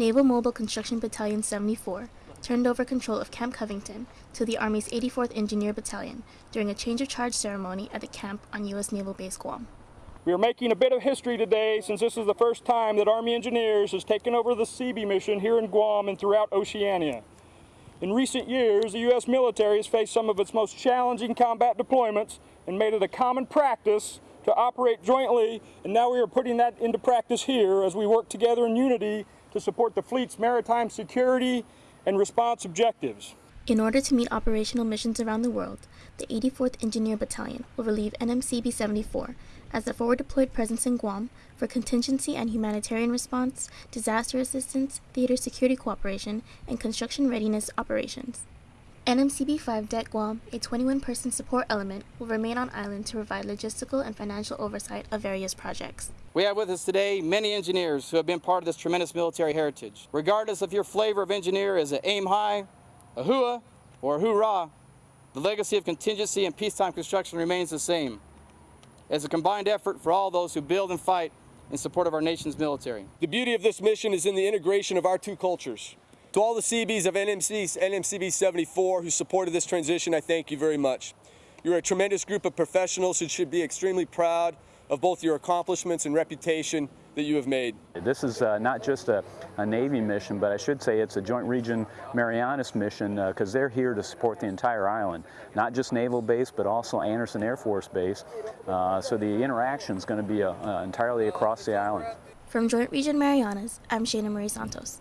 Naval Mobile Construction Battalion 74 turned over control of Camp Covington to the Army's 84th Engineer Battalion during a change of charge ceremony at the camp on U.S. Naval Base Guam. We are making a bit of history today since this is the first time that Army Engineers has taken over the Seabee mission here in Guam and throughout Oceania. In recent years, the U.S. military has faced some of its most challenging combat deployments and made it a common practice to operate jointly, and now we are putting that into practice here as we work together in unity to support the fleet's maritime security and response objectives. In order to meet operational missions around the world, the 84th Engineer Battalion will relieve NMCB 74 as a forward deployed presence in Guam for contingency and humanitarian response, disaster assistance, theater security cooperation, and construction readiness operations. NMCB 5 Det Guam, a 21 person support element, will remain on island to provide logistical and financial oversight of various projects. We have with us today many engineers who have been part of this tremendous military heritage. Regardless of your flavor of engineer is an aim high, a hooah, or a hoorah, the legacy of contingency and peacetime construction remains the same. As a combined effort for all those who build and fight in support of our nation's military. The beauty of this mission is in the integration of our two cultures. To all the Seabees of NMC, NMCB 74 who supported this transition, I thank you very much. You're a tremendous group of professionals who should be extremely proud of both your accomplishments and reputation that you have made. This is uh, not just a, a, Navy mission, but I should say it's a Joint Region Marianas mission because uh, they're here to support the entire island, not just Naval Base, but also Andersen Air Force Base. Uh, so the interaction is going to be uh, entirely across the island. From Joint Region Marianas, I'm Shana Marie Santos.